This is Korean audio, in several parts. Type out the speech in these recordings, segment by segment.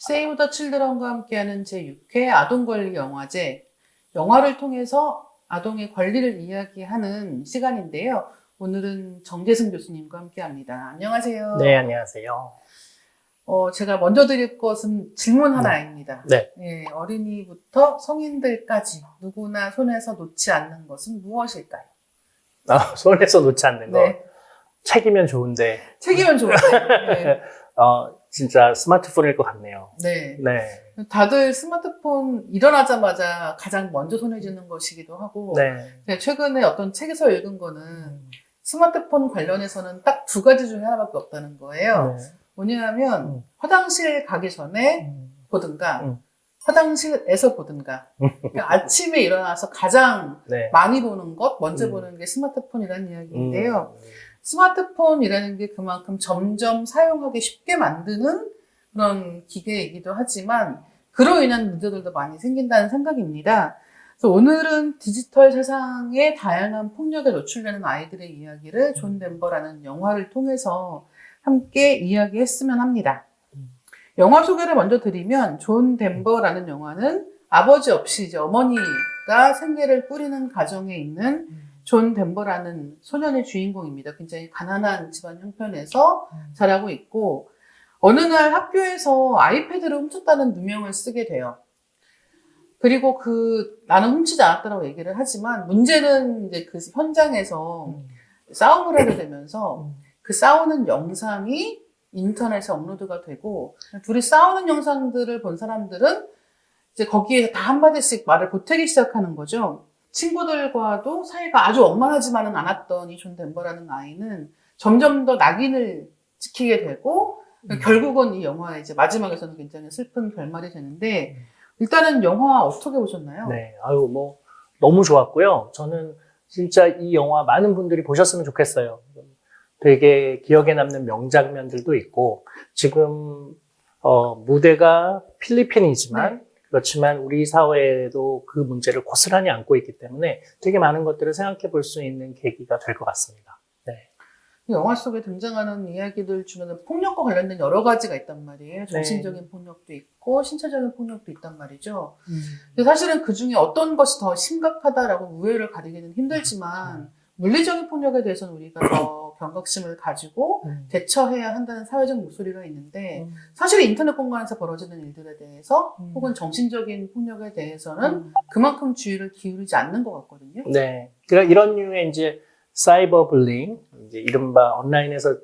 세이브 더 칠드런과 함께하는 제6회 아동권리 영화제. 영화를 통해서 아동의 권리를 이야기하는 시간인데요. 오늘은 정재승 교수님과 함께합니다. 안녕하세요. 네, 안녕하세요. 어, 제가 먼저 드릴 것은 질문 하나입니다. 네. 예, 어린이부터 성인들까지 누구나 손에서 놓지 않는 것은 무엇일까요? 아, 손에서 놓지 않는 거. 네. 책이면 좋은데, 책이면 좋은데. 네. 어, 진짜 스마트폰일 것 같네요. 네. 네. 다들 스마트폰 일어나자마자 가장 먼저 손에 쥐는 것이기도 하고 네. 제가 최근에 어떤 책에서 읽은 거는 스마트폰 관련해서는 딱 두 가지 중에 하나밖에 없다는 거예요. 네. 뭐냐면 음. 화장실 가기 전에 음. 보든가 음. 화장실에서 보든가 그러니까 아침에 일어나서 가장 네. 많이 보는 것 먼저 음. 보는 게 스마트폰이라는 이야기인데요. 음. 스마트폰이라는 게 그만큼 점점 사용하기 쉽게 만드는 그런 기계이기도 하지만 그로 인한 문제들도 많이 생긴다는 생각입니다. 그래서 오늘은 디지털 세상의 다양한 폭력에 노출되는 아이들의 이야기를 존 덴버라는 영화를 통해서 함께 이야기했으면 합니다. 영화 소개를 먼저 드리면 존 덴버라는 영화는 아버지 없이 이제 어머니가 생계를 꾸리는 가정에 있는 존 덴버라는 소년이 주인공입니다. 굉장히 가난한 집안 형편에서 자라고 있고 어느 날 학교에서 아이패드를 훔쳤다는 누명을 쓰게 돼요. 그리고 그 나는 훔치지 않았다고 얘기를 하지만 문제는 이제 그 현장에서 싸움을 하게 되면서 그 싸우는 영상이 인터넷에 업로드가 되고 둘이 싸우는 영상들을 본 사람들은 이제 거기에 다 한마디씩 말을 보태기 시작하는 거죠. 친구들과도 사이가 아주 원만하지만은 않았던 이 존 덴버라는 아이는 점점 더 낙인을 찍히게 되고 결국은 이 영화의 이제 마지막에서는 굉장히 슬픈 결말이 되는데 일단은 영화 어떻게 보셨나요? 네. 아유, 뭐, 너무 좋았고요. 저는 진짜 이 영화 많은 분들이 보셨으면 좋겠어요. 되게 기억에 남는 명장면들도 있고, 지금, 어, 무대가 필리핀이지만, 그렇지만 우리 사회에도 그 문제를 고스란히 안고 있기 때문에 되게 많은 것들을 생각해 볼 수 있는 계기가 될 것 같습니다. 영화 속에 등장하는 이야기들 중에는 폭력과 관련된 여러 가지가 있단 말이에요. 정신적인 폭력도 있고 신체적인 폭력도 있단 말이죠. 근데 사실은 그 중에 어떤 것이 더 심각하다라고 우열을 가리기는 힘들지만 물리적인 폭력에 대해서는 우리가 더 경각심을 가지고 대처해야 한다는 사회적 목소리가 있는데 사실 인터넷 공간에서 벌어지는 일들에 대해서 음. 혹은 정신적인 폭력에 대해서는 그만큼 주의를 기울이지 않는 것 같거든요. 네. 그러니까 이런 류의 이제 사이버 불링, 이제 이른바 온라인에서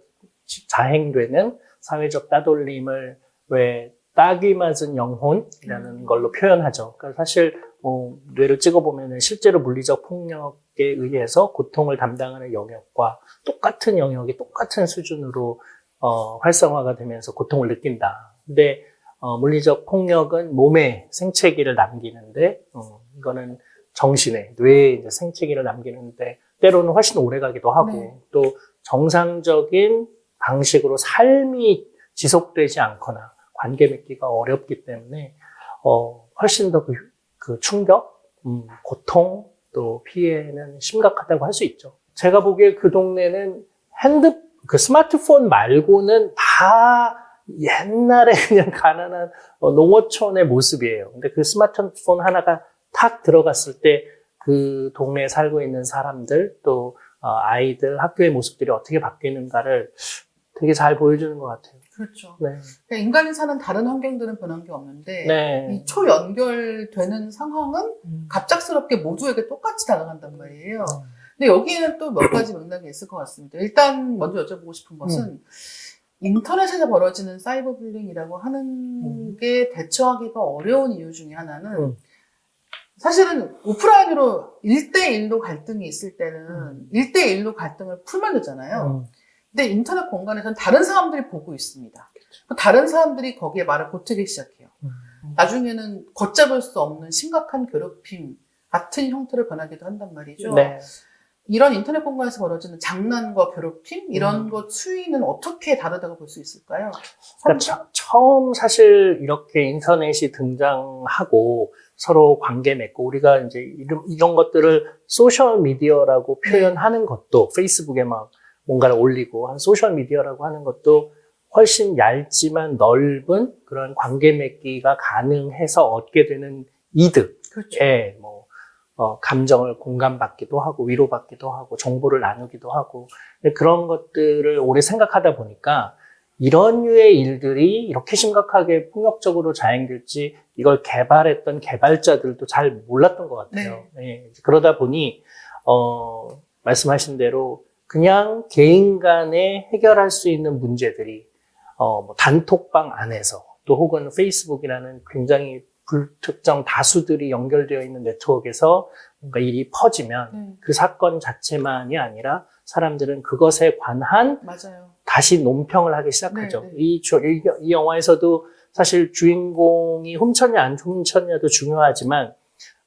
자행되는 사회적 따돌림을 왜 딱이 맞은 영혼이라는 음. 걸로 표현하죠. 그러니까 사실 뭐 뇌를 찍어보면 실제로 물리적 폭력에 의해서 고통을 담당하는 영역과 똑같은 영역이 똑같은 수준으로 어, 활성화가 되면서 고통을 느낀다. 근데 어, 물리적 폭력은 몸에 생체기를 남기는데 어, 이거는 정신에 뇌에 이제 생체기를 남기는데 때로는 훨씬 오래 가기도 하고 네. 또 정상적인 방식으로 삶이 지속되지 않거나 관계 맺기가 어렵기 때문에 어, 훨씬 더 그, 그 충격, 음, 고통 또 피해는 심각하다고 할 수 있죠. 제가 보기에 그 동네는 핸드 그 스마트폰 말고는 다 옛날에 그냥 가난한 어, 농어촌의 모습이에요. 근데 그 스마트폰 하나가 탁 들어갔을 때 그 동네에 살고 있는 사람들 또 어, 아이들 학교의 모습들이 어떻게 바뀌는가를 되게 잘 보여주는 것 같아요. 그렇죠. 네. 그러니까 인간이 사는 다른 환경들은 변한 게 없는데 네. 이 초연결되는 상황은 갑작스럽게 모두에게 똑같이 다가간단 말이에요. 근데 여기에는 또 몇 가지 맥락이 있을 것 같습니다. 일단 먼저 여쭤보고 싶은 것은 인터넷에서 벌어지는 사이버 불링이라고 하는 음. 게 대처하기가 어려운 이유 중에 하나는 음. 사실은 오프라인으로 1대1로 갈등이 있을 때는 음. 1대1로 갈등을 풀면 되잖아요. 음. 근데 인터넷 공간에서는 다른 사람들이 보고 있습니다. 다른 사람들이 거기에 말을 보태기 시작해요. 음. 나중에는 걷잡을 수 없는 심각한 괴롭힘 같은 형태로 변하기도 한단 말이죠. 네. 이런 인터넷 공간에서 벌어지는 장난과 괴롭힘 이런 음. 것 차이는 어떻게 다르다고 볼 수 있을까요? 그러니까 처- 처음 사실 이렇게 인터넷이 등장하고 서로 관계 맺고 우리가 이제 이런, 이런 것들을 소셜 미디어라고 표현하는 것도 페이스북에 막 뭔가를 올리고 한 소셜 미디어라고 하는 것도 훨씬 얇지만 넓은 그런 관계 맺기가 가능해서 얻게 되는 이득, 그렇죠. 예, 뭐, 어, 감정을 공감받기도 하고, 위로받기도 하고, 정보를 나누기도 하고, 그런 것들을 오래 생각하다 보니까, 이런 류의 일들이 이렇게 심각하게 폭력적으로 자행될지, 이걸 개발했던 개발자들도 잘 몰랐던 것 같아요. 예, 그러다 보니, 어, 말씀하신 대로, 그냥 개인 간에 해결할 수 있는 문제들이, 어, 뭐 단톡방 안에서, 또 혹은 페이스북이라는 굉장히 불특정 다수들이 연결되어 있는 네트워크에서 뭔가 일이 퍼지면 네, 그 사건 자체만이 아니라 사람들은 그것에 관한 맞아요. 다시 논평을 하기 시작하죠. 네, 네. 이, 조- 이, 이 영화에서도 사실 주인공이 훔쳤냐 안 훔쳤냐도 중요하지만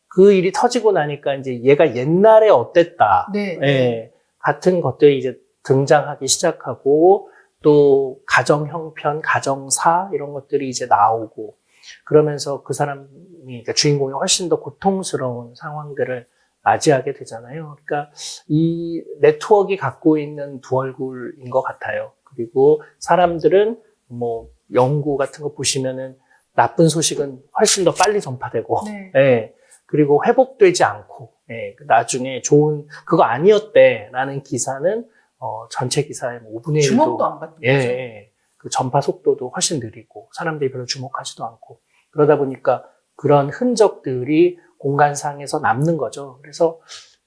그 일이 터지고 나니까 이제 얘가 옛날에 어땠다. 네. 예, 같은 것들이 이제 등장하기 시작하고 또 가정 형편, 가정사 이런 것들이 이제 나오고 그러면서 그 사람이 그러니까 주인공이 훨씬 더 고통스러운 상황들을 맞이하게 되잖아요. 그러니까 이 네트워크가 갖고 있는 두 얼굴인 것 같아요. 그리고 사람들은 뭐 연구 같은 거 보시면은 나쁜 소식은 훨씬 더 빨리 전파되고 네. 예. 그리고 회복되지 않고, 예. 나중에 좋은, 그거 아니었대라는 기사는, 어, 전체 기사의 뭐 5분의 1도. 주목도 안 받는 예, 거죠. 예. 그 전파 속도도 훨씬 느리고, 사람들이 별로 주목하지도 않고. 그러다 보니까 그런 흔적들이 공간상에서 남는 거죠. 그래서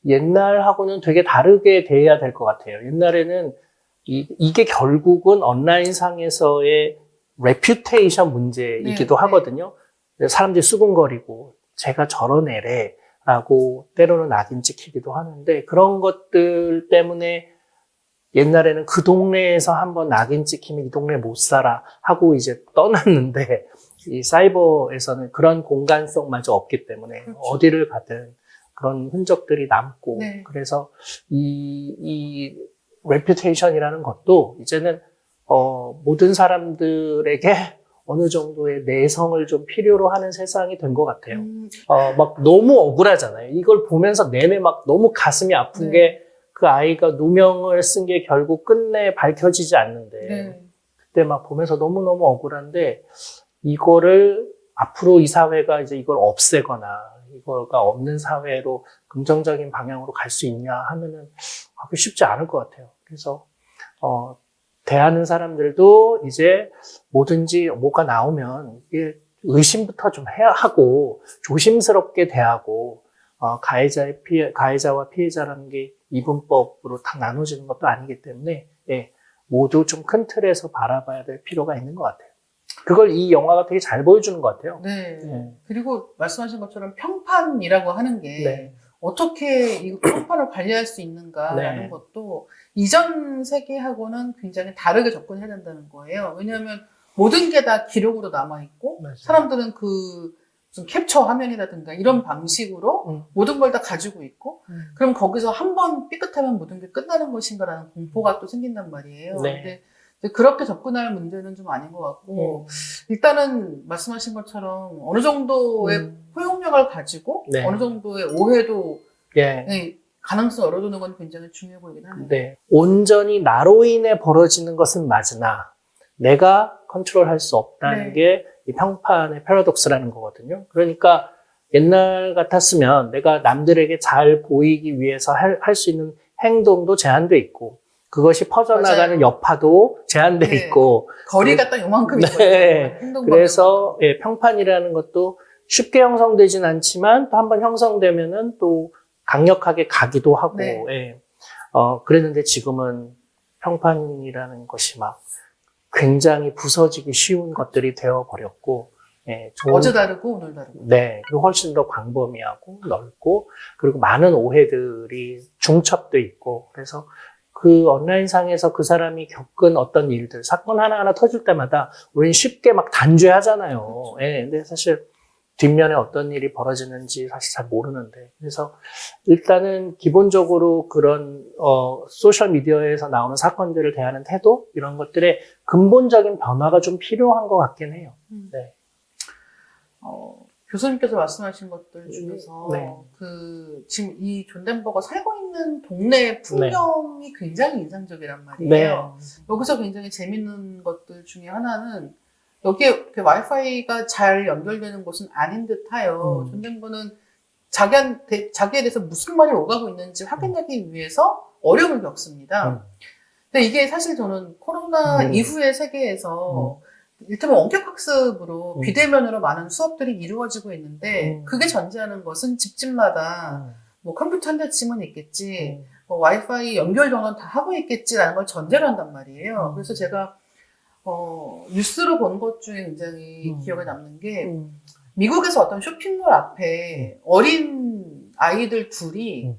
옛날하고는 되게 다르게 대해야 될 것 같아요. 옛날에는 이, 이게 결국은 온라인상에서의 reputation 문제이기도 네, 하거든요. 사람들이 수근거리고 쟤가 저런 애래 라고 때로는 낙인 찍히기도 하는데 그런 것들 때문에 옛날에는 그 동네에서 한번 낙인 찍히면 이 동네 못 살아 하고 이제 떠났는데 이 사이버에서는 그런 공간성마저 없기 때문에 그렇죠. 어디를 가든 그런 흔적들이 남고 네. 그래서 이, 이 reputation이라는 것도 이제는 어, 모든 사람들에게 어느 정도의 내성을 좀 필요로 하는 세상이 된 것 같아요. 음, 어, 막 너무 억울하잖아요. 이걸 보면서 내내 막 너무 가슴이 아픈 네. 게그 아이가 누명을 쓴 게 결국 끝내 밝혀지지 않는데 네. 그때 막 보면서 너무너무 억울한데 이거를 앞으로 이 사회가 이제 이걸 없애거나 이거가 없는 사회로 긍정적인 방향으로 갈 수 있냐 하면은 쉽지 않을 것 같아요. 그래서 어, 대하는 사람들도 이제 뭐든지 뭐가 나오면 의심부터 좀 해야 하고 조심스럽게 대하고 어, 가해자의 피해, 가해자와 피해자라는 게 이분법으로 다 나눠지는 것도 아니기 때문에 예, 모두 좀 큰 틀에서 바라봐야 될 필요가 있는 것 같아요. 그걸 이 영화가 되게 잘 보여주는 것 같아요. 네. 네. 그리고 말씀하신 것처럼 평판이라고 하는 게 네. 어떻게 이 평판을 관리할 수 있는가라는 네. 것도 이전 세계하고는 굉장히 다르게 접근해야 된다는 거예요. 왜냐하면 모든 게 다 기록으로 남아 있고 맞아요. 사람들은 그 캡처 화면이라든가 이런 방식으로 음. 모든 걸 다 가지고 있고 그럼 거기서 한 번 삐끗하면 모든 게 끝나는 것인가라는 공포가 또 생긴단 말이에요. 네. 근데 그렇게 접근할 문제는 좀 아닌 것 같고 일단은 말씀하신 것처럼 어느 정도의 음. 포용력을 가지고 네. 어느 정도의 오해도 예. 네, 가능성 열어두는 건 굉장히 중요해 보이긴 하네요. 네. 온전히 나로 인해 벌어지는 것은 맞으나 내가 컨트롤할 수 없다는 네. 게이 평판의 패러독스라는 거거든요. 그러니까 옛날 같았으면 내가 남들에게 잘 보이기 위해서 할 수 있는 행동도 제한돼 있고 그것이 퍼져나가는 맞아요. 여파도 제한돼 네. 있고 거리가 딱 요만큼 네. 있거든요. 그래서 예, 평판이라는 것도 쉽게 형성되진 않지만 또 한번 형성되면은 또 강력하게 가기도 하고 네. 예. 어, 그랬는데 지금은 평판이라는 것이 막 굉장히 부서지기 쉬운 것들이 되어 버렸고 예, 좋은- 어제 다르고 오늘 다르고. 네, 그리고 훨씬 더 광범위하고 넓고 그리고 많은 오해들이 중첩돼 있고 그래서 그 온라인상에서 그 사람이 겪은 어떤 일들 사건 하나하나 터질 때마다 우리는 쉽게 막 단죄하잖아요. 예, 근데 사실 뒷면에 어떤 일이 벌어지는지 사실 잘 모르는데 그래서 일단은 기본적으로 그런 어, 소셜 미디어에서 나오는 사건들을 대하는 태도 이런 것들의 근본적인 변화가 좀 필요한 것 같긴 해요. 음. 네. 어, 교수님께서 말씀하신 것들 중에서 네. 그 지금 이 존 덴버가 살고 있는 동네 풍경이 굉장히 인상적이란 네. 말이에요. 여기서 굉장히 재밌는 것들 중에 하나는 여기에 와이파이가 잘 연결되는 곳은 아닌 듯하여 음. 존 덴버는 자기한테 자기에 대해서 무슨 말이 오가고 있는지 확인하기 위해서 어려움을 겪습니다. 음. 근데 이게 사실 저는 코로나 음. 이후의 세계에서 일테면 원격 학습으로 음. 비대면으로 많은 수업들이 이루어지고 있는데 음. 그게 전제하는 것은 집집마다 음. 뭐 컴퓨터 한 대쯤은 있겠지 음. 뭐 와이파이 연결 정도는 다 하고 있겠지라는 걸 전제로 한단 말이에요. 음. 그래서 제가 어, 뉴스로 본 것 중에 굉장히 음. 기억에 남는 게 음. 미국에서 어떤 쇼핑몰 앞에 어린 아이들 둘이 음.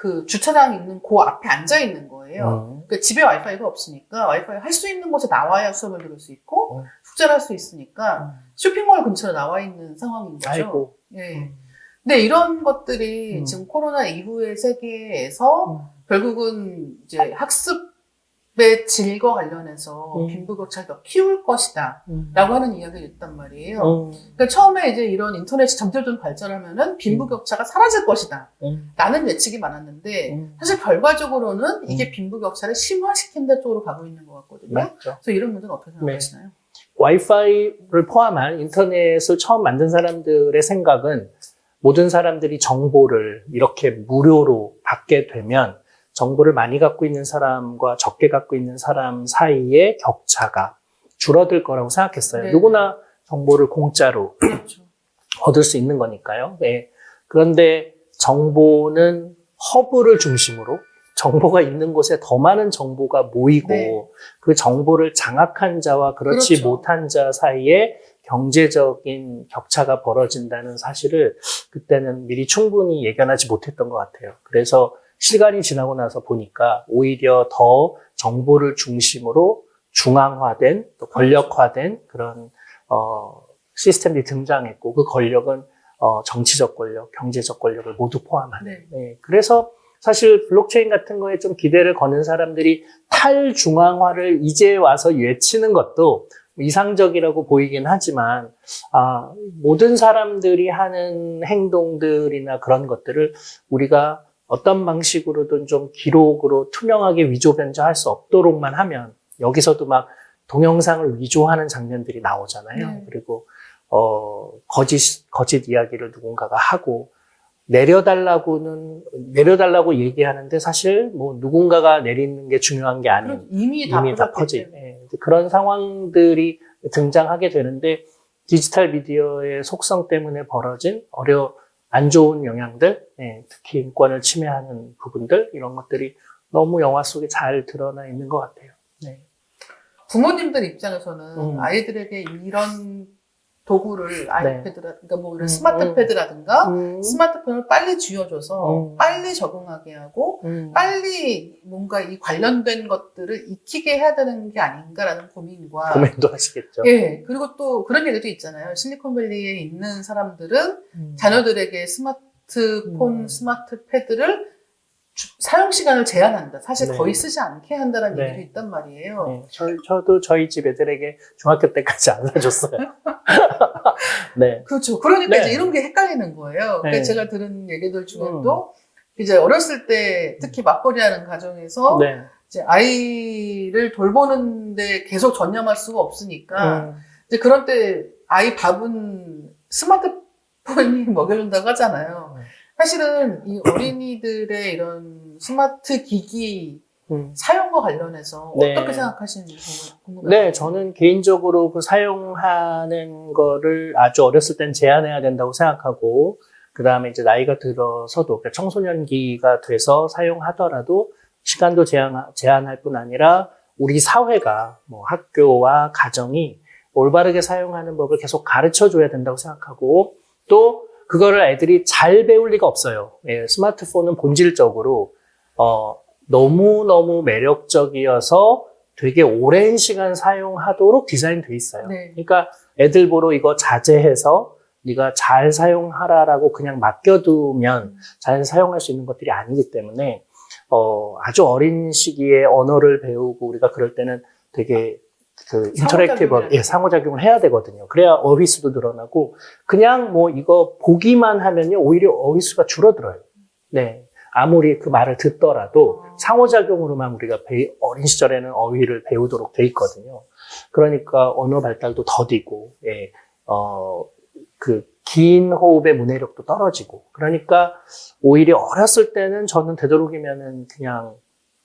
그 주차장 있는 그 앞에 앉아 있는 거예요. 음. 그러니까 집에 와이파이가 없으니까 와이파이 할 수 있는 곳에 나와야 수업을 들을 수 있고 음. 숙제를 할 수 있으니까 쇼핑몰 근처에 나와 있는 상황인 거죠. 아이고. 예. 근데 이런 것들이 음. 지금 코로나 이후의 세계에서 음. 결국은 이제 학습 의 질과 관련해서 음. 빈부격차를 더 키울 것이다. 음. 라고 하는 이야기를 했단 말이에요. 음. 그러니까 처음에 이제 이런 인터넷이 점점점 발전하면은 빈부격차가 사라질 것이다. 음. 라는 예측이 많았는데 음. 사실 결과적으로는 이게 빈부격차를 심화시킨다 쪽으로 가고 있는 것 같거든요. 맞죠. 그래서 이런 문제는 어떻게 네. 생각하시나요? 와이파이를 포함한 인터넷을 처음 만든 사람들의 생각은 모든 사람들이 정보를 이렇게 무료로 받게 되면 정보를 많이 갖고 있는 사람과 적게 갖고 있는 사람 사이의 격차가 줄어들 거라고 생각했어요. 네. 누구나 정보를 공짜로 그렇죠. 얻을 수 있는 거니까요. 네. 그런데 정보는 허브를 중심으로 정보가 있는 곳에 더 많은 정보가 모이고 네. 그 정보를 장악한 자와 그렇지 그렇죠. 못한 자 사이에 경제적인 격차가 벌어진다는 사실을 그때는 미리 충분히 예견하지 못했던 것 같아요. 그래서 시간이 지나고 나서 보니까 오히려 더 정보를 중심으로 중앙화된 또 권력화된 그런 어, 시스템들이 등장했고 그 권력은 어, 정치적 권력, 경제적 권력을 모두 포함하는. 네. 네, 그래서 사실 블록체인 같은 거에 좀 기대를 거는 사람들이 탈중앙화를 이제 와서 외치는 것도 이상적이라고 보이긴 하지만 아, 모든 사람들이 하는 행동들이나 그런 것들을 우리가 어떤 방식으로든 좀 기록으로 투명하게 위조 변조할 수 없도록만 하면 여기서도 막 동영상을 위조하는 장면들이 나오잖아요. 네. 그리고 어, 거짓 거짓 이야기를 누군가가 하고 내려달라고는 내려달라고 얘기하는데 사실 뭐 누군가가 내리는 게 중요한 게 아닌 이미 다 이미 다. 때문에. 예, 그런 상황들이 등장하게 되는데 디지털 미디어의 속성 때문에 벌어진 어려 안 좋은 영향들, 예, 특히 인권을 침해하는 부분들 이런 것들이 너무 영화 속에 잘 드러나 있는 것 같아요. 네. 부모님들 입장에서는 음. 아이들에게 이런 도구를 아이패드라든가 뭐 이런 음, 스마트패드라든가 음, 스마트폰을 빨리 쥐어줘서 음. 빨리 적응하게 하고 음, 빨리 뭔가 이 관련된 것들을 익히게 해야 되는 게 아닌가라는 고민과 고민도 하시겠죠. 예 그리고 또 그런 얘기도 있잖아요 실리콘밸리에 있는 사람들은 음. 자녀들에게 스마트폰 음. 스마트 패드를 주- 사용 시간을 제한한다 사실 네. 거의 쓰지 않게 한다는 네. 얘기도 있단 말이에요 네, 저, 저도 저희 집 애들에게 중학교 때까지 안 사줬어요. 네. 그렇죠. 그러니까 네. 이제 이런 게 헷갈리는 거예요. 그러니까 네. 음. 제가 들은 얘기들 중에도 이제 어렸을 때 특히 맞벌이하는 가정에서 네. 이제 아이를 돌보는데 계속 전념할 수가 없으니까 음, 이제 그런 때 아이 밥은 스마트폰이 먹여준다고 하잖아요. 네. 사실은 이 어린이들의 이런 스마트 기기 음. 사용과 관련해서 네. 어떻게 생각하시는지 궁금해요. 네, 저는 개인적으로 그 사용하는 거를 아주 어렸을 땐 제한해야 된다고 생각하고, 그 다음에 이제 나이가 들어서도, 그러니까 청소년기가 돼서 사용하더라도 시간도 제한, 제한할 뿐 아니라 우리 사회가 뭐 학교와 가정이 올바르게 사용하는 법을 계속 가르쳐 줘야 된다고 생각하고, 또 그거를 애들이 잘 배울 리가 없어요. 예, 스마트폰은 본질적으로, 어, 너무너무 매력적이어서 되게 오랜 시간 사용하도록 디자인돼 있어요. 네. 그러니까 애들 보러 이거 자제해서 네가 잘 사용하라라고 그냥 맡겨두면 잘 사용할 수 있는 것들이 아니기 때문에 어, 아주 어린 시기에 언어를 배우고 우리가 그럴 때는 되게 그 interactive 예, 상호작용을 해야 되거든요. 그래야 어휘수도 늘어나고 그냥 뭐 이거 보기만 하면요 오히려 어휘수가 줄어들어요. 네. 아무리 그 말을 듣더라도 어. 상호작용으로만 우리가 배- 어린 시절에는 어휘를 배우도록 돼 있거든요. 그러니까 언어 발달도 더디고, 예, 어, 그, 긴 호흡의 문해력도 떨어지고. 그러니까 오히려 어렸을 때는 저는 되도록이면은 그냥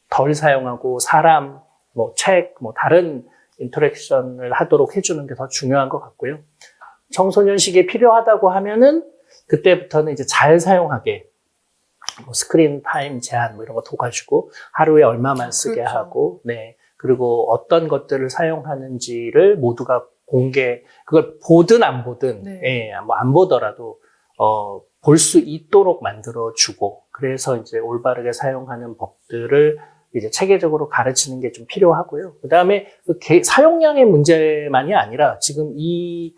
덜 사용하고 사람, 뭐 책, 뭐 다른 인터랙션을 하도록 해주는 게 더 중요한 것 같고요. 청소년 시기에 필요하다고 하면은 그때부터는 이제 잘 사용하게 뭐 screen time 제한 뭐 이런 거 둬가지고 하루에 얼마만 쓰게 그렇죠. 하고, 네. 그리고 어떤 것들을 사용하는지를 모두가 공개, 그걸 보든 안 보든, 네. 예, 뭐 안 보더라도, 어, 볼 수 있도록 만들어 주고, 그래서 이제 올바르게 사용하는 법들을 이제 체계적으로 가르치는 게 좀 필요하고요. 그 다음에 그 개- 사용량의 문제만이 아니라 지금 이,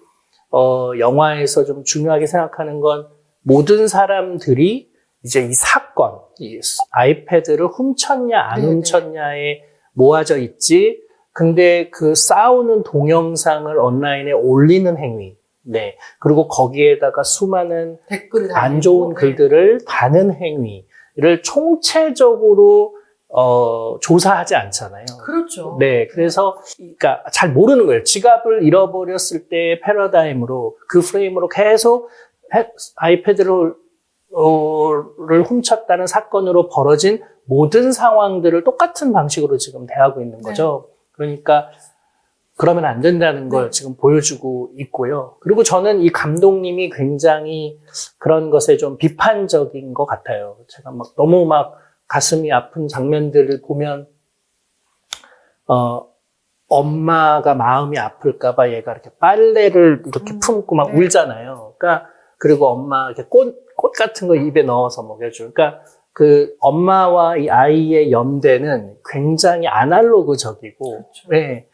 어, 영화에서 좀 중요하게 생각하는 건 모든 사람들이 이제 이 사건, 이 아이패드를 훔쳤냐 안 네네. 훔쳤냐에 모아져 있지. 근데 그 싸우는 동영상을 온라인에 올리는 행위, 네 그리고 거기에다가 수많은 댓글이 안 좋은 네. 글들을 다는 행위를 총체적으로 어, 조사하지 않잖아요. 그렇죠. 네, 그래서 그러니까 잘 모르는 거예요. 지갑을 잃어버렸을 때의 패러다임으로 그 프레임으로 계속 해- 아이패드를 어, 를 훔쳤다는 사건으로 벌어진 모든 상황들을 똑같은 방식으로 지금 대하고 있는 거죠. 그러니까 그러면 안 된다는 걸 네. 지금 보여주고 있고요. 그리고 저는 이 감독님이 굉장히 그런 것에 좀 비판적인 것 같아요. 제가 막 너무 막 가슴이 아픈 장면들을 보면 어 엄마가 마음이 아플까봐 얘가 이렇게 빨래를 이렇게 음, 품고 막 네. 울잖아요. 그러니까 그리고 엄마 이렇게 꽃, 꽃 같은 거 입에 넣어서 먹여줘. 그러니까 그 엄마와 이 아이의 연대는 굉장히 아날로그적이고, 그렇죠. 네.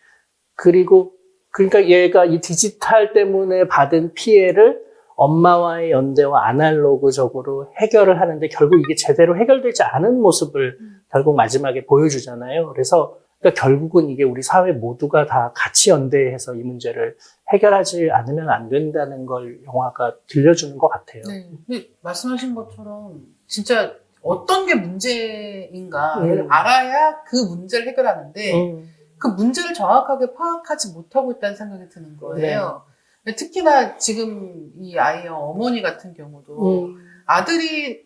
그리고 그러니까 얘가 이 디지털 때문에 받은 피해를 엄마와의 연대와 아날로그적으로 해결을 하는데 결국 이게 제대로 해결되지 않은 모습을 음. 결국 마지막에 보여주잖아요. 그래서 그러니까 결국은 이게 우리 사회 모두가 다 같이 연대해서 이 문제를 해결하지 않으면 안 된다는 걸 영화가 들려주는 것 같아요. 네. 근데 말씀하신 것처럼 진짜 어떤 게 문제인가를 음. 알아야 그 문제를 해결하는데 음, 그 문제를 정확하게 파악하지 못하고 있다는 생각이 드는 거예요. 네. 특히나 지금 이 아이의 어머니 같은 경우도 음, 아들이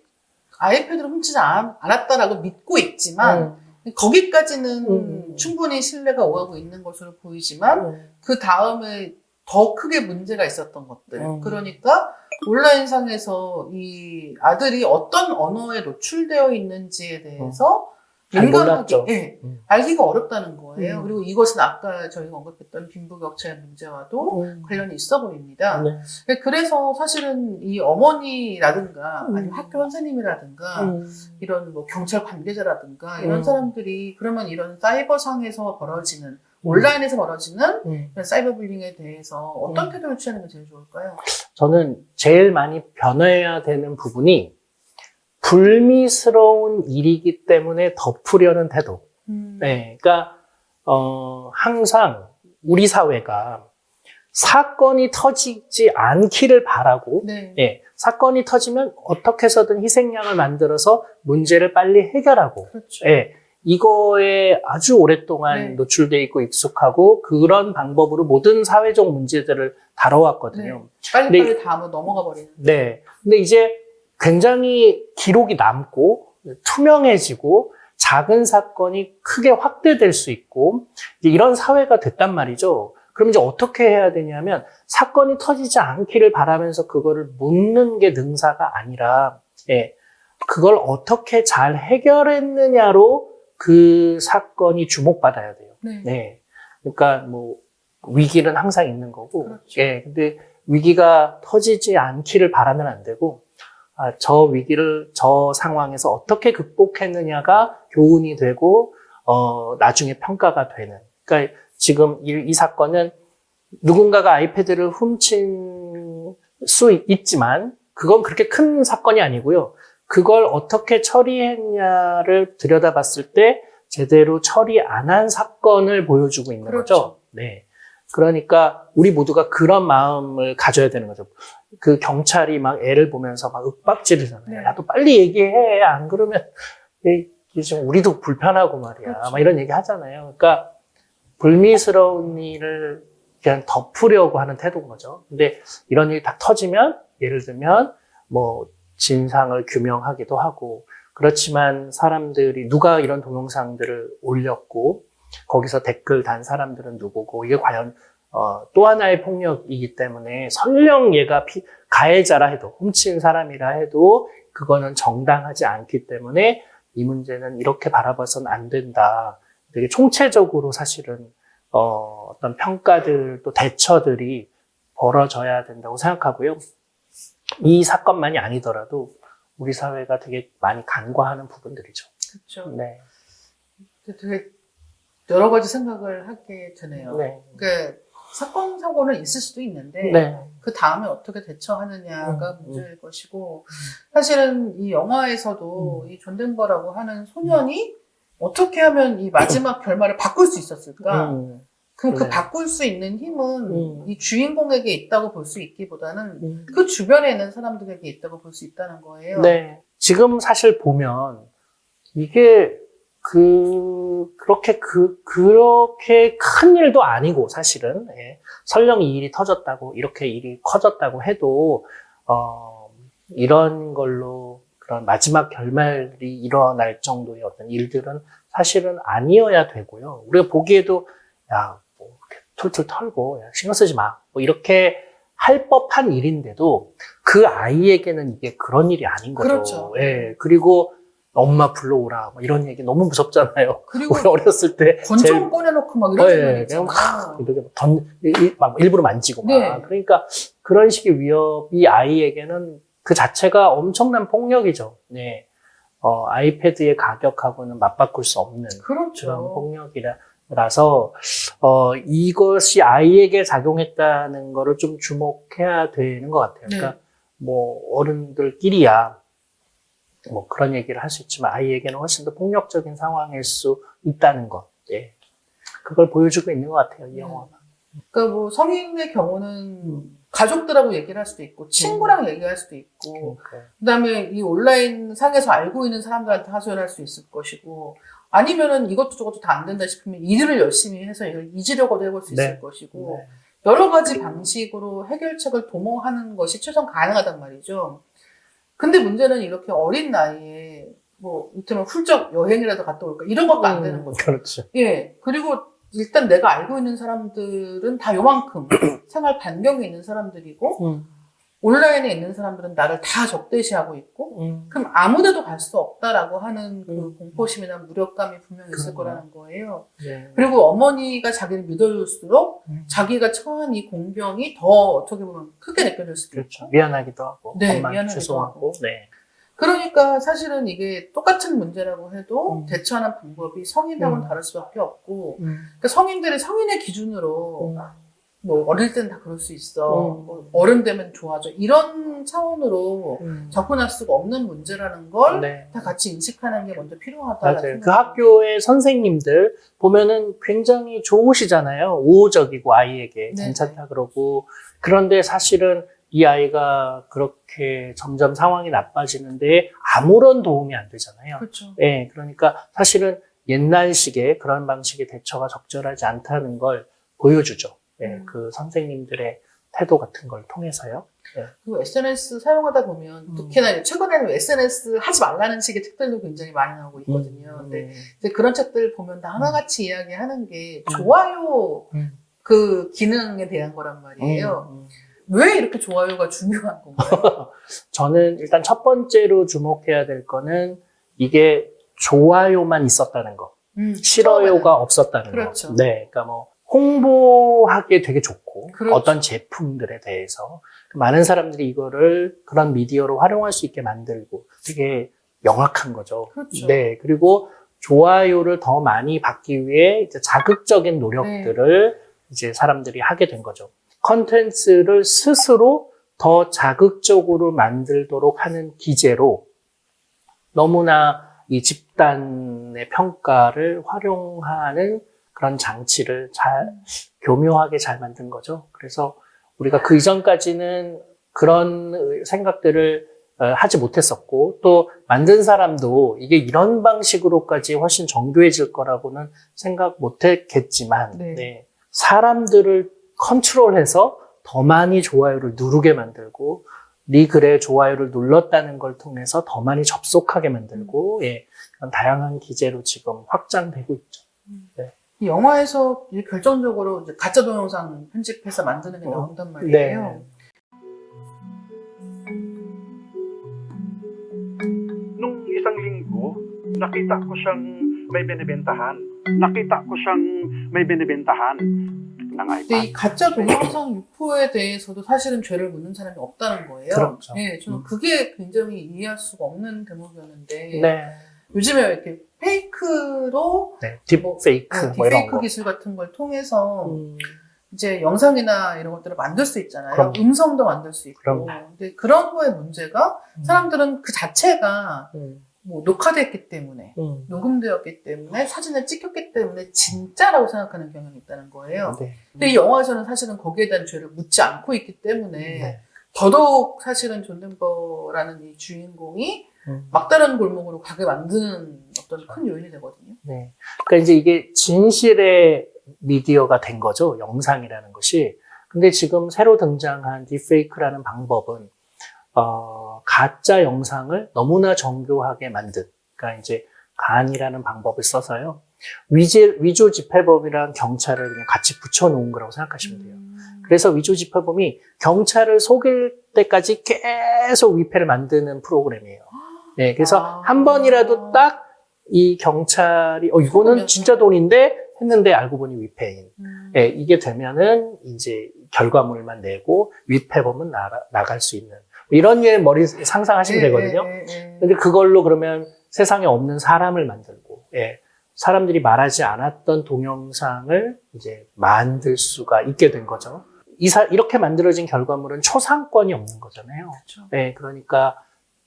아이패드를 훔치지 않- 않았다라고 믿고 있지만 음, 거기까지는 음. 충분히 신뢰가 오가고 있는 것으로 보이지만 음, 그 다음에 더 크게 문제가 있었던 것들. 음. 그러니까 온라인상에서 이 아들이 어떤 언어에 노출되어 있는지에 대해서 잘 민감하게. 예, 음. 알기가 어렵다는 거예요. 음. 그리고 이것은 아까 저희가 언급했던 빈부격차의 문제와도 음. 관련이 있어 보입니다. 네. 그래서 사실은 이 어머니라든가 음. 아니면 학교 선생님이라든가 음. 이런 뭐 경찰 관계자라든가 이런 음. 사람들이 그러면 이런 사이버상에서 벌어지는 온라인에서 벌어지는 사이버 불링에 대해서 어떤 음. 태도를 취하는 게 제일 좋을까요? 저는 제일 많이 변해야 되는 부분이 불미스러운 일이기 때문에 덮으려는 태도. 음. 네, 그러니까 어, 항상 우리 사회가 사건이 터지지 않기를 바라고, 네. 예, 사건이 터지면 어떻게 해서든 희생양을 만들어서 문제를 빨리 해결하고, 그렇죠. 예, 이거에 아주 오랫동안 네. 노출돼 있고 익숙하고 그런 방법으로 모든 사회적 문제들을 다뤄왔거든요. 빨리빨리 근데- 다음으로 넘어가 버리는. 네. 근데 이제 굉장히 기록이 남고 투명해지고 작은 사건이 크게 확대될 수 있고 이런 사회가 됐단 말이죠. 그럼 이제 어떻게 해야 되냐면 사건이 터지지 않기를 바라면서 그거를 묻는 게 능사가 아니라 예. 그걸 어떻게 잘 해결했느냐로 그 사건이 주목받아야 돼요. 네. 네. 그러니까 뭐 위기는 항상 있는 거고. 그렇죠. 예. 근데 위기가 터지지 않기를 바라면 안 되고 아, 저 위기를 저 상황에서 어떻게 극복했느냐가 교훈이 되고 어, 나중에 평가가 되는. 그러니까 지금 이, 이 사건은 누군가가 아이패드를 훔친 수 있지만 그건 그렇게 큰 사건이 아니고요. 그걸 어떻게 처리했냐를 들여다봤을 때 제대로 처리 안 한 사건을 보여주고 있는 그렇죠. 거죠. 네. 그러니까 우리 모두가 그런 마음을 가져야 되는 거죠. 그 경찰이 막 애를 보면서 막 윽박지르잖아요. 네. 야, 너 빨리 얘기해. 안 그러면 좀 우리도 불편하고 말이야. 그렇죠. 막 이런 얘기 하잖아요. 그러니까 불미스러운 일을 그냥 덮으려고 하는 태도인 거죠. 근데 이런 일이 다 터지면 예를 들면 뭐 진상을 규명하기도 하고 그렇지만 사람들이 누가 이런 동영상들을 올렸고 거기서 댓글 단 사람들은 누구고 이게 과연 어, 또 하나의 폭력이기 때문에 설령 얘가 피- 가해자라 해도 훔친 사람이라 해도 그거는 정당하지 않기 때문에 이 문제는 이렇게 바라봐서는 안 된다. 되게 총체적으로 사실은 어, 어떤 평가들 또 대처들이 벌어져야 된다고 생각하고요. 이 사건만이 아니더라도 우리 사회가 되게 많이 간과하는 부분들이죠. 그렇죠. 네. 되게 여러 가지 생각을 하게 되네요. 네. 그러니까 사건 사고는 있을 수도 있는데 네. 그 다음에 어떻게 대처하느냐가 음, 문제일 것이고 사실은 이 영화에서도 이 존덴버라고 하는 소년이 어떻게 하면 이 마지막 결말을 바꿀 수 있었을까? 음, 그럼 그 네. 바꿀 수 있는 힘은 음. 이 주인공에게 있다고 볼 수 있기보다는 음. 그 주변에 있는 사람들에게 있다고 볼 수 있다는 거예요. 네. 지금 사실 보면 이게 그 그렇게 그 그렇게 큰 일도 아니고 사실은 예. 설령 이 일이 터졌다고 이렇게 일이 커졌다고 해도 어 이런 걸로 그런 마지막 결말이 일어날 정도의 어떤 일들은 사실은 아니어야 되고요. 우리가 보기에도 야, 뭐 툴툴 털고 야, 신경 쓰지 마. 뭐 이렇게 할 법한 일인데도 그 아이에게는 이게 그런 일이 아닌 거죠. 그렇죠. 예. 그리고 엄마 불러오라. 뭐 이런 얘기 너무 무섭잖아요. 그리고 어렸을 때 권총 제일- 꺼내놓고 막 어, 이런 그냥 있잖아요. 막 이렇게 던, 이- 막 일부러 만지고 막. 네. 그러니까 그런 식의 위협이 아이에게는 그 자체가 엄청난 폭력이죠. 네. 어, 아이패드의 가격하고는 맞바꿀 수 없는 그런 그렇죠. 폭력이라서 어, 이것이 아이에게 작용했다는 거를 좀 주목해야 되는 것 같아요. 네. 그러니까 뭐 어른들끼리야 뭐 그런 얘기를 할 수 있지만 아이에게는 훨씬 더 폭력적인 상황일 수 있다는 것. 예. 그걸 보여주고 있는 것 같아요, 이 네. 영화가. 그러니까 뭐 성인의 경우는 음. 가족들하고 얘기를 할 수도 있고 친구랑 얘기할 수도 있고 그러니까. 그다음에 이 온라인 상에서 알고 있는 사람들한테 하소연할 수 있을 것이고 아니면은 이것도 저것도 다 안 된다 싶으면 일을 열심히 해서 이걸 잊으려고도 해볼 수 있을 네. 것이고 네. 여러 가지 방식으로 해결책을 도모하는 것이 최선 가능하단 말이죠. 근데 문제는 이렇게 어린 나이에 뭐 이를테면 훌쩍 여행이라도 갔다 올까 이런 것도 안 되는 거죠. 그렇죠. 예. 그리고 일단 내가 알고 있는 사람들은 다 요만큼 생활 반경에 있는 사람들이고 음. 온라인에 있는 사람들은 나를 다 적대시하고 있고 음. 그럼 아무데도 갈 수 없다라고 하는 그 음. 공포심이나 무력감이 분명히 있을. 거라는 거예요. 네. 그리고 어머니가 자기를 믿어줄수록 음. 자기가 처한 이 공병이 더 어떻게 보면 크게 느껴질 수도 그렇죠. 있고. 미안하기도 하고, 네, 미안하기도 죄송하고, 네. 그러니까 사실은 이게 똑같은 문제라고 해도 음. 대처하는 방법이 성인하고는 음. 다를 수밖에 없고 음. 그러니까 성인들이 성인의 기준으로 음. 뭐 어릴 땐 다 그럴 수 있어. 음. 뭐 어른 되면 좋아져. 이런 차원으로 음. 접근할 수가 없는 문제라는 걸다 네. 같이 인식하는 게 먼저 필요하다. 그 학교의 선생님들 보면은 굉장히 좋으시잖아요. 우호적이고 아이에게 네. 괜찮다 그러고. 그런데 사실은 이 아이가 그렇게 점점 상황이 나빠지는데 아무런 도움이 안 되잖아요. 그렇죠. 예, 그러니까 사실은 옛날식의 그런 방식의 대처가 적절하지 않다는 걸 보여주죠. 예, 음. 그 선생님들의 태도 같은 걸 통해서요. 그리고 SNS 사용하다 보면 음. 특히나 최근에는 SNS 하지 말라는 식의 책들도 굉장히 많이 나오고 있거든요. 음, 근데 그런 책들 보면 다 하나같이 이야기하는 게 음. 좋아요 음. 그 기능에 대한 거란 말이에요. 음, 음. 왜 이렇게 좋아요가 중요한 건가요? 저는 일단 첫 번째로 주목해야 될 거는 이게 좋아요만 있었다는 거. 음, 싫어요가 없었다는 그렇죠. 거. 네, 그러니까 뭐 홍보 하기에 되게 좋고 그렇죠. 어떤 제품들에 대해서 많은 사람들이 이거를 그런 미디어로 활용할 수 있게 만들고 되게 명확한 거죠. 그렇죠. 네, 그리고 좋아요를 더 많이 받기 위해 이제 자극적인 노력들을 네. 이제 사람들이 하게 된 거죠. 컨텐츠를 스스로 더 자극적으로 만들도록 하는 기제로 너무나 이 집단의 평가를 활용하는 그런 장치를 잘 교묘하게 잘 만든 거죠. 그래서 우리가 그 이전까지는 그런 생각들을 어, 하지 못했었고 또 만든 사람도 이게 이런 방식으로까지 훨씬 정교해질 거라고는 생각 못했겠지만 네. 네, 사람들을 컨트롤해서 더 많이 좋아요를 누르게 만들고 네 글에 좋아요를 눌렀다는 걸 통해서 더 많이 접속하게 만들고 예, 그런 다양한 기제로 지금 확장되고 있죠. 이 영화에서 이제 결정적으로 이제 가짜 동영상 편집해서 만드는 게 어, 나온단 말이에요. Nung isang linggo, nakita ko siyang may binibentahan. Nakita ko siyang may binibentahan 근데 이. 가짜 동영상 유포에 대해서도 사실은 죄를 묻는 사람이 없다는 거예요. 그렇죠. 네, 저는 음. 그게 굉장히 이해할 수가 없는 대목이었는데 네, 요즘에 이렇게 페이크로 네, 딥페이크 네, 뭐 이런 딥페이크 거. 기술 같은 걸 통해서 음, 이제 영상이나 이런 것들을 만들 수 있잖아요. 그럼요. 음성도 만들 수 있고. 그럼요. 근데 그런 거의 문제가 음. 사람들은 그 자체가 음, 뭐 녹화됐기 때문에 음. 녹음되었기 때문에 사진을 찍혔기 때문에 진짜라고 생각하는 경향이 있다는 거예요. 네. 근데 이 영화에서는 사실은 거기에 대한 죄를 묻지 않고 있기 때문에 네. 더더욱 사실은 존 덴버라는 이 주인공이 음. 막다른 골목으로 가게 만드는 어떤 큰 요인이 되거든요. 네. 그러니까 이제 이게 진실의 미디어가 된 거죠. 영상이라는 것이. 근데 지금 새로 등장한 딥페이크라는 방법은 어, 가짜 영상을 너무나 정교하게 만든. 그러니까 이제 GAN이라는 방법을 써서요. 위조, 위조 지폐범이랑 경찰을 그냥 같이 붙여놓은 거라고 생각하시면 돼요. 그래서 위조 집회범이 경찰을 속일 때까지 계속 위패를 만드는 프로그램이에요. 네, 그래서 아. 한 번이라도 딱 이 경찰이 어 이거는. 진짜 돈인데 했는데 알고 보니 위패인. 음. 예, 이게 되면은 이제 결과물만 내고 위패범은 나가, 나갈 수 있는 뭐 이런 류의 머리 상상하시면 예, 되거든요. 예, 예, 예. 근데 그걸로 그러면 세상에 없는 사람을 만들고, 예, 사람들이 말하지 않았던 동영상을 이제 만들 수가 있게 된 거죠. 이 사- 이렇게 만들어진 결과물은 초상권이 없는 거잖아요. 그렇죠. 네, 그러니까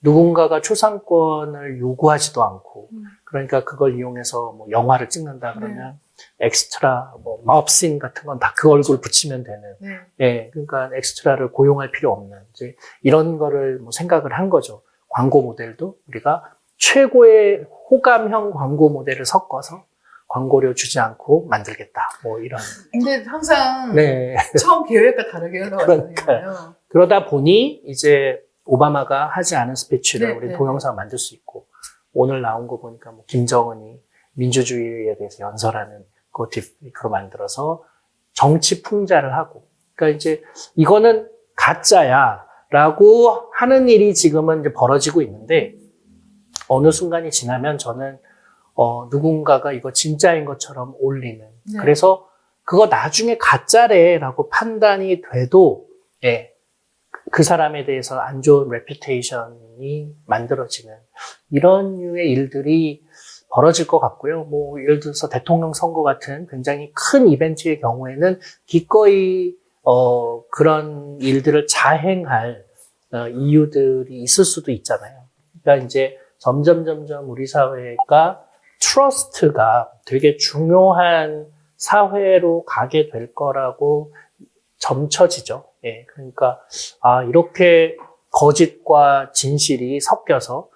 누군가가 초상권을 요구하지도 않고, 음. 그러니까 그걸 이용해서 뭐 영화를 찍는다 그러면 엑스트라, 뭐 mob scene 같은 건 다 그 얼굴 붙이면 되는, 네. 예, 그러니까 엑스트라를 고용할 필요 없는 이제 이런 거를 뭐 생각을 한 거죠. 광고 모델도 우리가 최고의 호감형 광고 모델을 섞어서 광고료 주지 않고 만들겠다. 뭐 이런. 근데 항상 네. 처음 계획과 다르게 흘러가잖아요. 그러다 보니 이제 오바마가 하지 않은 스피치를 네, 우리 네, 동영상 만들 수 있고 오늘 나온 거 보니까 뭐 김정은이 민주주의에 대해서 연설하는 그 딥으로 만들어서 정치 풍자를 하고 그러니까 이제 이거는 가짜야라고 하는 일이 지금은 이제 벌어지고 있는데 어느 순간이 지나면 저는 어, 누군가가 이거 진짜인 것처럼 올리는 네. 그래서 그거 나중에 가짜래라고 판단이 돼도 예, 그 사람에 대해서 안 좋은 reputation이 만들어지는 이런 류의 일들이 벌어질 것 같고요. 뭐 예를 들어서 대통령 선거 같은 굉장히 큰 이벤트의 경우에는 기꺼이 어, 그런 일들을 자행할 어, 이유들이 있을 수도 있잖아요. 그러니까 이제 점점 점점 우리 사회가 트러스트가 되게 중요한 사회로 가게 될 거라고 점쳐지죠. 예, 그러니까 아 이렇게 거짓과 진실이 섞여서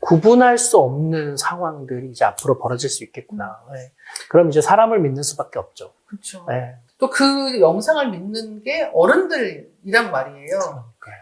구분할 수 없는 상황들이 이제 앞으로 벌어질 수 있겠구나. 예. 그럼 이제 사람을 믿는 수밖에 없죠. 그렇죠. 예. 또 그 영상을 믿는 게 어른들이란 말이에요. 그래요.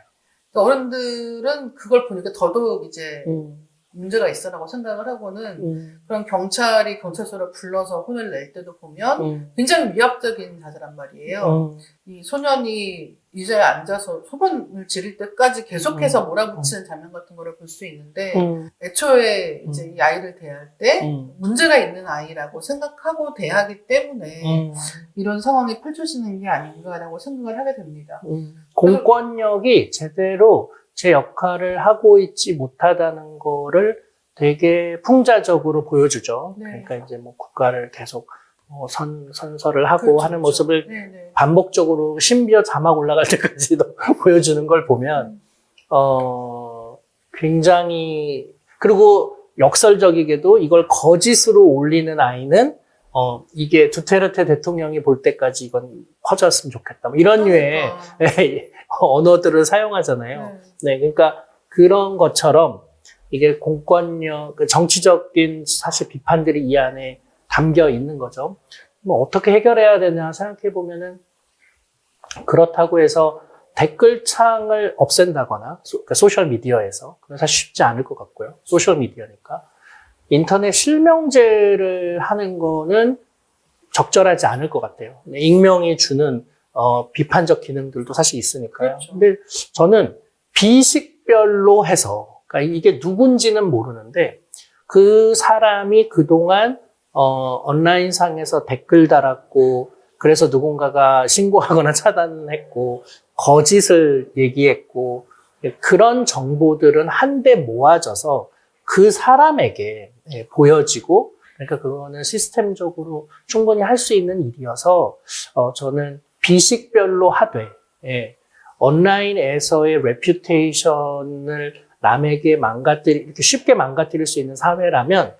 그러니까 어른들은 그걸 보니까 더더욱 이제 음, 문제가 있어라고 생각을 하고는 음, 그런 경찰이 경찰서를 불러서 혼을 낼 때도 보면 음, 굉장히 위압적인 자세란 말이에요. 음, 이 소년이 의자에 앉아서 소변을 지를 때까지 계속해서 음. 몰아붙이는 장면 같은 거를 볼 수 있는데 음, 애초에 이제 이 아이를 대할 때 음, 문제가 있는 아이라고 생각하고 대하기 때문에 음, 이런 상황이 펼쳐지는 게 아닌가라고 생각을 하게 됩니다. 음. 공권력이 제대로 제 역할을 하고 있지 못하다는 거를 되게 풍자적으로 보여주죠. 네. 그러니까 이제 뭐 국가를 계속 뭐 선, 선서를 하고 그렇죠, 하는 그렇죠. 모습을 네네. 반복적으로 심지어 자막 올라갈 때까지도 보여주는 걸 보면 음. 어 굉장히 그리고 역설적이게도 이걸 거짓으로 올리는 아이는 어, 이게 두테르테 대통령이 볼 때까지 이건 퍼졌으면 좋겠다. 뭐 이런 류의 그러니까. 언어들을 사용하잖아요. 네. 네, 그러니까 그런 것처럼 이게 공권력, 그 정치적인 사실 비판들이 이 안에 담겨 있는 거죠. 뭐 어떻게 해결해야 되나 생각해 보면은 그렇다고 해서 댓글창을 없앤다거나 소, 그러니까 소셜 미디어에서 그건 사실 쉽지 않을 것 같고요. 소셜 미디어니까 인터넷 실명제를 하는 거는 적절하지 않을 것 같아요. 익명이 주는 어, 비판적 기능들도 사실 있으니까요. 그렇죠. 근데 저는 비식별로 해서 그러니까 이게 누군지는 모르는데 그 사람이 그동안 어, 온라인상에서 댓글 달았고 그래서 누군가가 신고하거나 차단했고 거짓을 얘기했고 그런 정보들은 한데 모아져서 그 사람에게 예, 보여지고 그러니까 그거는 시스템적으로 충분히 할 수 있는 일이어서 어, 저는 비식별로 하되 예, 온라인에서의 reputation을 남에게 망가뜨리 이렇게 쉽게 망가뜨릴 수 있는 사회라면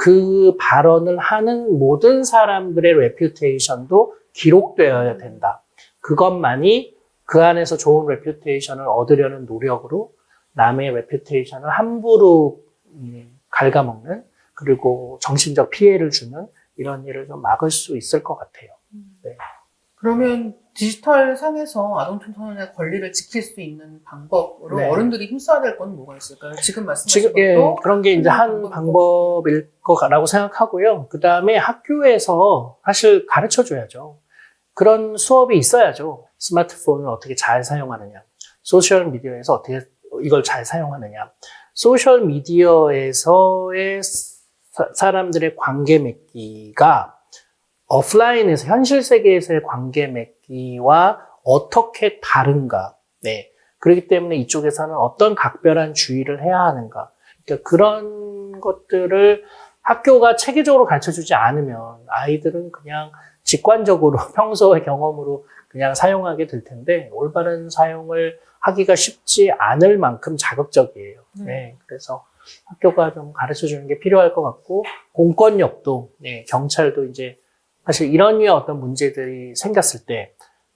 그 발언을 하는 모든 사람들의 reputation도 기록되어야 된다. 그것만이 그 안에서 좋은 reputation을 얻으려는 노력으로 남의 reputation을 함부로 음, 갉아먹는 그리고 정신적 피해를 주는 이런 일을 좀 막을 수 있을 것 같아요. 그러면 디지털 상에서 아동 청소년의 권리를 지킬 수 있는 방법으로 네. 어른들이 힘써야 될 건 뭐가 있을까요? 지금 말씀하신 지금 예, 것도 그런 게 이제 한 방법이고. 방법 일 거라고 생각하고요. 그 다음에 학교에서 사실 가르쳐 줘야죠. 그런 수업이 있어야죠. 스마트폰을 어떻게 잘 사용하느냐, 소셜 미디어에서 어떻게 이걸 잘 사용하느냐, 소셜 미디어에서의 사- 사람들의 관계 맺기가 오프라인에서 현실 세계에서의 관계 맺기와 어떻게 다른가. 네. 그렇기 때문에 이쪽에서는 어떤 각별한 주의를 해야 하는가. 그러니까 그런 것들을 학교가 체계적으로 가르쳐 주지 않으면 아이들은 그냥 직관적으로 평소의 경험으로 그냥 사용하게 될 텐데 올바른 사용을 하기가 쉽지 않을 만큼 자극적이에요. 네. 그래서 학교가 좀 가르쳐 주는 게 필요할 것 같고 공권력도 네, 경찰도 이제 사실 이런 류의 어떤 문제들이 생겼을 때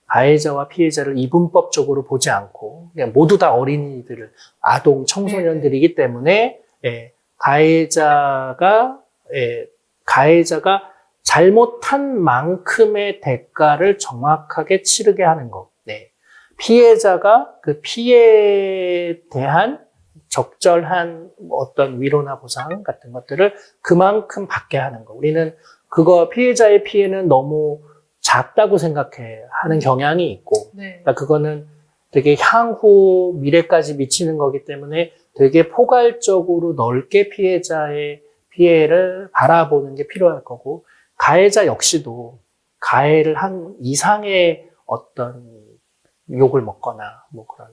가해자와 피해자를 이분법적으로 보지 않고 그냥 모두 다 어린이들을 아동 청소년들이기 때문에 예, 가해자가 예, 가해자가 잘못한 만큼의 대가를 정확하게 치르게 하는 것. 네. 피해자가 그 피해에 대한 적절한 어떤 위로나 보상 같은 것들을 그만큼 받게 하는 거. 우리는 그거 피해자의 피해는 너무 작다고 생각해 하는 경향이 있고, 네. 그러니까 그거는 되게 향후 미래까지 미치는 거기 때문에 되게 포괄적으로 넓게 피해자의 피해를 바라보는 게 필요할 거고, 가해자 역시도 가해를 한 이상의 어떤 욕을 먹거나 뭐 그런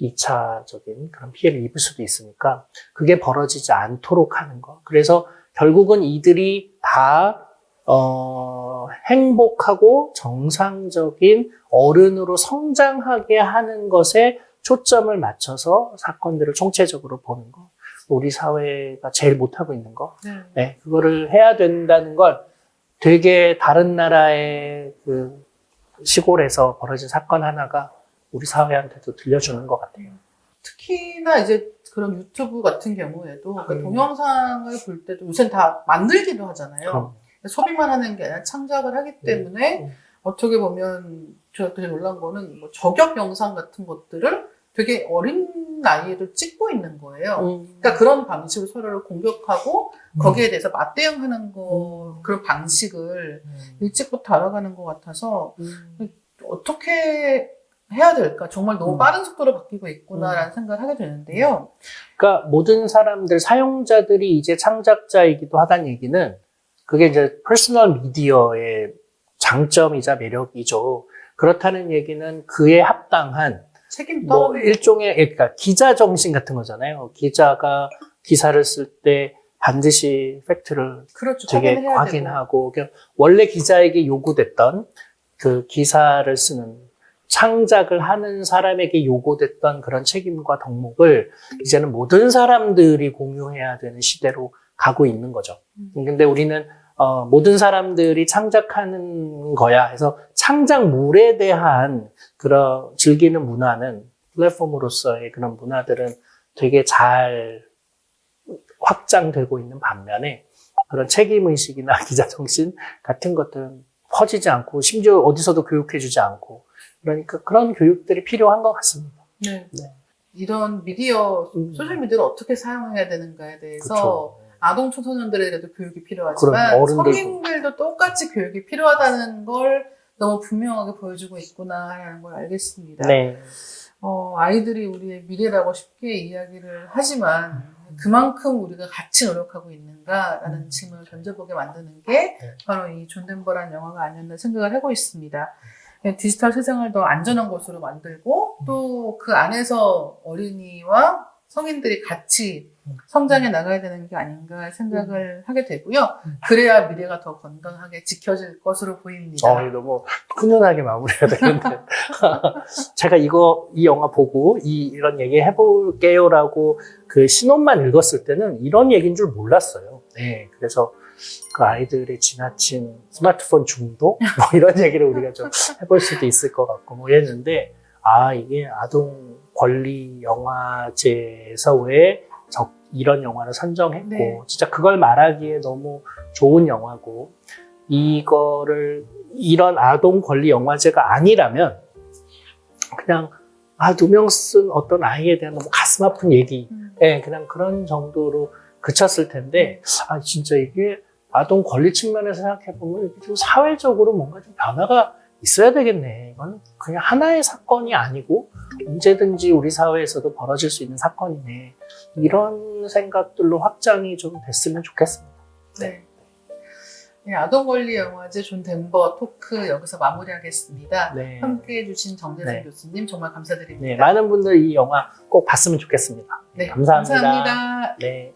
2차적인 그런 피해를 입을 수도 있으니까 그게 벌어지지 않도록 하는 거. 그래서 결국은 이들이 다 어, 행복하고 정상적인 어른으로 성장하게 하는 것에 초점을 맞춰서 사건들을 총체적으로 보는 거. 우리 사회가 제일 못하고 있는 거. 네. 네, 그거를 해야 된다는 걸 되게 다른 나라의 그 시골에서 벌어진 사건 하나가 우리 사회한테도 들려주는 것 같아요. 특히나 이제 그런 유튜브 같은 경우에도 그 음. 동영상을 볼 때도 요새는 다 만들기도 하잖아요. 그럼. 소비만 하는 게 아니라 창작을 하기 때문에 음. 어떻게 보면 제가 되게 놀란 거는 뭐 저격 영상 같은 것들을 되게 어린 나이에도 찍고 있는 거예요. 음. 그러니까 그런 방식으로 서로를 공격하고 음. 거기에 대해서 맞대응하는 거 그런 방식을 일찍부터 알아가는 것 같아서 음. 어떻게 해야 될까? 정말 너무 음. 빠른 속도로 바뀌고 있구나라는 생각을 하게 되는데요. 그러니까 모든 사람들 사용자들이 이제 창작자이기도 하다는 얘기는 그게 이제 personal media의 장점이자 매력이죠. 그렇다는 얘기는 그에 합당한 책임 뭐 일종의 그러니까 기자 정신 같은 거잖아요. 기자가 기사를 쓸 때 반드시 팩트를 그렇죠. 되게 되고. 확인하고 원래 기자에게 요구됐던 그 기사를 쓰는 창작을 하는 사람에게 요구됐던 그런 책임과 덕목을 이제는 모든 사람들이 공유해야 되는 시대로 가고 있는 거죠. 음. 근데 우리는 어, 모든 사람들이 창작하는 거야 해서 창작물에 대한 그런 즐기는 문화는 플랫폼으로서의 그런 문화들은 되게 잘 확장되고 있는 반면에 그런 책임의식이나 기자정신 같은 것들은 퍼지지 않고 심지어 어디서도 교육해주지 않고 그러니까 그런 교육들이 필요한 것 같습니다. 네. 네. 이런 미디어, 음. 소셜미디어를 어떻게 사용해야 되는가에 대해서 그렇죠. 아동 청소년들에게도 교육이 필요하지만. 성인들도 똑같이 교육이 필요하다는 걸 너무 분명하게 보여주고 있구나 하는 걸 알겠습니다. 네. 어, 아이들이 우리의 미래라고 쉽게 이야기를 하지만 그만큼 우리가 같이 노력하고 있는가라는 음. 질문을 던져보게 만드는 게 네. 바로 이 존덴버란 영화가 아니었나 생각을 하고 있습니다. 네, 디지털 세상을 더 안전한 곳으로 만들고 또 그 안에서 어린이와 성인들이 같이 음. 성장해 나가야 되는 게 아닌가 생각을 하게 되고요. 음. 그래야 미래가 더 건강하게 지켜질 것으로 보입니다. 어, 너무 훈훈하게 마무리가 되는데. 제가 이거, 이 영화 보고 이, 이런 얘기 해볼게요라고 그 신혼만 읽었을 때는 이런 얘기인 줄 몰랐어요. 네. 그래서 그 아이들의 지나친 스마트폰 중독? 뭐 이런 얘기를 우리가 좀 해볼 수도 있을 것 같고 뭐 이랬는데, 아, 이게 아동 권리 영화제에서 왜 적, 이런 영화를 선정했고, 네. 진짜 그걸 말하기에 너무 좋은 영화고, 이거를 이런 아동 권리 영화제가 아니라면 그냥 아 누명 쓴 어떤 아이에 대한 너무 가슴 아픈 얘기, 음. 예, 그냥 그런 정도로 그쳤을 텐데 아 진짜 이게 아동 권리 측면에서 생각해 보면 이게 좀 사회적으로 뭔가 좀 변화가 있어야 되겠네. 이건 그냥 하나의 사건이 아니고 언제든지 우리 사회에서도 벌어질 수 있는 사건이네. 이런 생각들로 확장이 좀 됐으면 좋겠습니다. 네. 네, 아동권리 영화제 존 덴버 토크 여기서 마무리하겠습니다. 네. 함께 해 주신 정대선 네. 교수님 정말 감사드립니다. 네, 많은 분들 이 영화 꼭 봤으면 좋겠습니다. 네, 감사합니다. 감사합니다. 네.